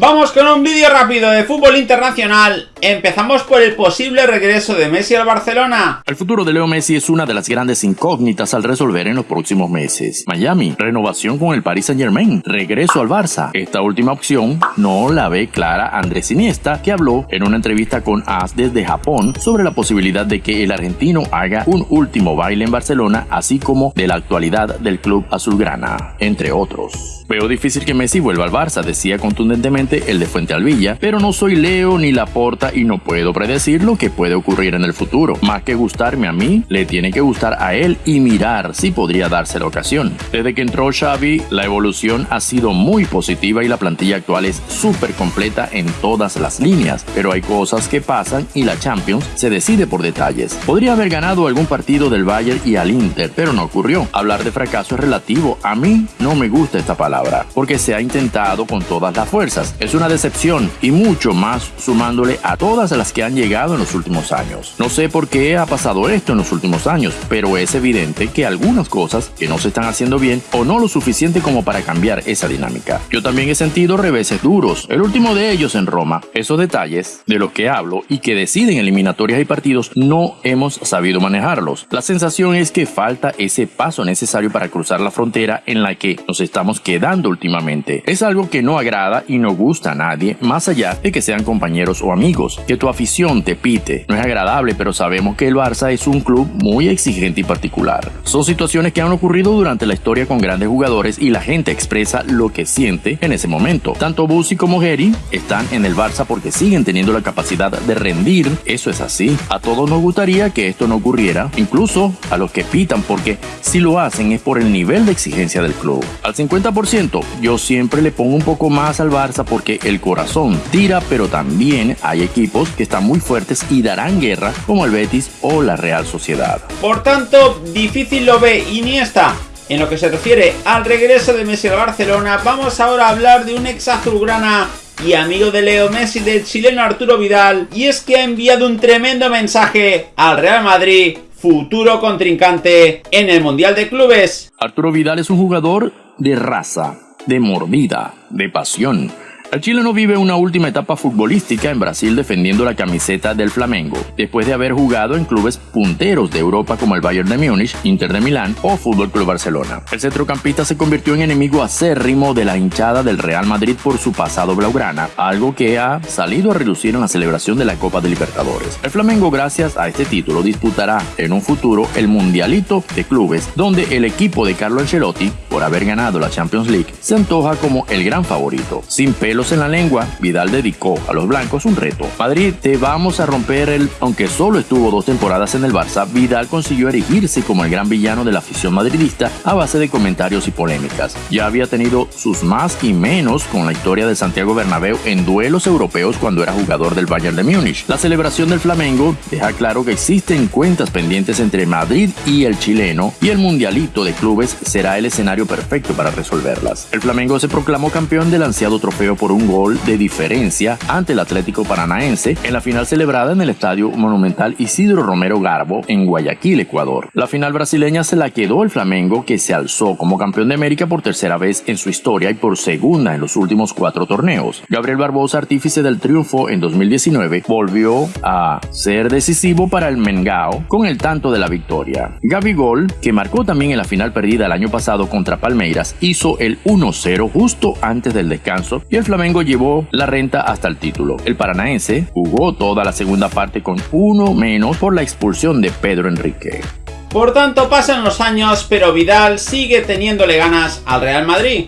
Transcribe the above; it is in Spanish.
Vamos con un vídeo rápido de fútbol internacional. Empezamos por el posible regreso de Messi al Barcelona. El futuro de Leo Messi es una de las grandes incógnitas al resolver en los próximos meses. Miami, renovación con el Paris Saint Germain, regreso al Barça. Esta última opción no la ve clara Andrés Iniesta, que habló en una entrevista con AS desde Japón sobre la posibilidad de que el argentino haga un último baile en Barcelona, así como de la actualidad del club azulgrana, entre otros. Veo difícil que Messi vuelva al Barça, decía contundentemente el de Fuente Alvilla, pero no soy Leo ni Laporta y no puedo predecir lo que puede ocurrir en el futuro. Más que gustarme a mí, le tiene que gustar a él y mirar si podría darse la ocasión. Desde que entró Xavi, la evolución ha sido muy positiva y la plantilla actual es súper completa en todas las líneas, pero hay cosas que pasan y la Champions se decide por detalles. Podría haber ganado algún partido del Bayern y al Inter, pero no ocurrió. Hablar de fracaso es relativo. A mí no me gusta esta palabra porque se ha intentado con todas las fuerzas. Es una decepción y mucho más sumándole a todas las que han llegado en los últimos años. No sé por qué ha pasado esto en los últimos años, pero es evidente que algunas cosas que no se están haciendo bien o no lo suficiente como para cambiar esa dinámica. Yo también he sentido reveses duros, el último de ellos en Roma. Esos detalles de los que hablo y que deciden eliminatorias y partidos no hemos sabido manejarlos. La sensación es que falta ese paso necesario para cruzar la frontera en la que nos estamos quedando últimamente. Es algo que no agrada y no gusta a nadie, más allá de que sean compañeros o amigos. Que tu afición te pite. No es agradable, pero sabemos que el Barça es un club muy exigente y particular. Son situaciones que han ocurrido durante la historia con grandes jugadores y la gente expresa lo que siente en ese momento. Tanto Busi como Geri están en el Barça porque siguen teniendo la capacidad de rendir. Eso es así. A todos nos gustaría que esto no ocurriera, incluso a los que pitan porque si lo hacen es por el nivel de exigencia del club. Al 50% yo siempre le pongo un poco más al Barça el corazón tira, pero también hay equipos que están muy fuertes y darán guerra, como el Betis o la Real Sociedad. Por tanto, difícil lo ve Iniesta. En lo que se refiere al regreso de Messi al Barcelona, vamos ahora a hablar de un ex azulgrana y amigo de Leo Messi del chileno Arturo Vidal, y es que ha enviado un tremendo mensaje al Real Madrid, futuro contrincante en el Mundial de Clubes. Arturo Vidal es un jugador de raza, de mordida, de pasión el chileno vive una última etapa futbolística en Brasil defendiendo la camiseta del Flamengo, después de haber jugado en clubes punteros de Europa como el Bayern de Múnich, Inter de Milán o Fútbol Club Barcelona. El centrocampista se convirtió en enemigo acérrimo de la hinchada del Real Madrid por su pasado blaugrana, algo que ha salido a reducir en la celebración de la Copa de Libertadores. El Flamengo, gracias a este título, disputará en un futuro el Mundialito de Clubes, donde el equipo de Carlo Ancelotti, por haber ganado la Champions League, se antoja como el gran favorito. Sin pelo en la lengua, Vidal dedicó a los blancos un reto. Madrid, te vamos a romper el... Aunque solo estuvo dos temporadas en el Barça, Vidal consiguió erigirse como el gran villano de la afición madridista a base de comentarios y polémicas. Ya había tenido sus más y menos con la historia de Santiago Bernabéu en duelos europeos cuando era jugador del Bayern de Múnich. La celebración del Flamengo deja claro que existen cuentas pendientes entre Madrid y el chileno y el mundialito de clubes será el escenario perfecto para resolverlas. El Flamengo se proclamó campeón del ansiado trofeo por un gol de diferencia ante el Atlético Paranaense en la final celebrada en el Estadio Monumental Isidro Romero Garbo en Guayaquil, Ecuador. La final brasileña se la quedó el Flamengo que se alzó como campeón de América por tercera vez en su historia y por segunda en los últimos cuatro torneos. Gabriel Barbosa, artífice del triunfo en 2019, volvió a ser decisivo para el Mengao con el tanto de la victoria. Gaby Gol, que marcó también en la final perdida el año pasado contra Palmeiras, hizo el 1-0 justo antes del descanso y el Flamengo llevó la renta hasta el título. El paranaense jugó toda la segunda parte con uno menos por la expulsión de Pedro Enrique. Por tanto, pasan los años, pero Vidal sigue teniéndole ganas al Real Madrid.